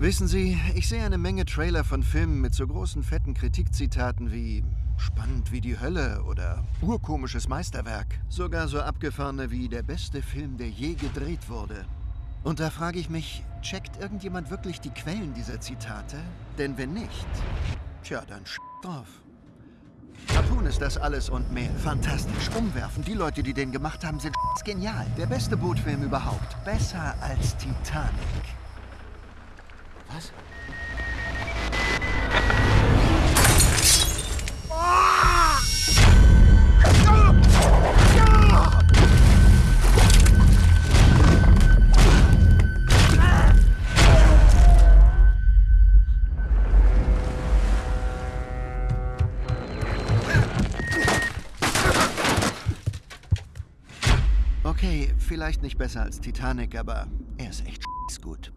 Wissen Sie, ich sehe eine Menge Trailer von Filmen mit so großen fetten Kritikzitaten wie spannend wie die Hölle oder urkomisches Meisterwerk. Sogar so abgefahrene wie der beste Film, der je gedreht wurde. Und da frage ich mich, checkt irgendjemand wirklich die Quellen dieser Zitate? Denn wenn nicht, tja, dann sch drauf. Harpoon ist das alles und mehr. Fantastisch, umwerfend. Die Leute, die den gemacht haben, sind genial. Der beste Bootfilm überhaupt. Besser als Titanic. Was? Okay, vielleicht nicht besser als Titanic, aber er ist echt gut.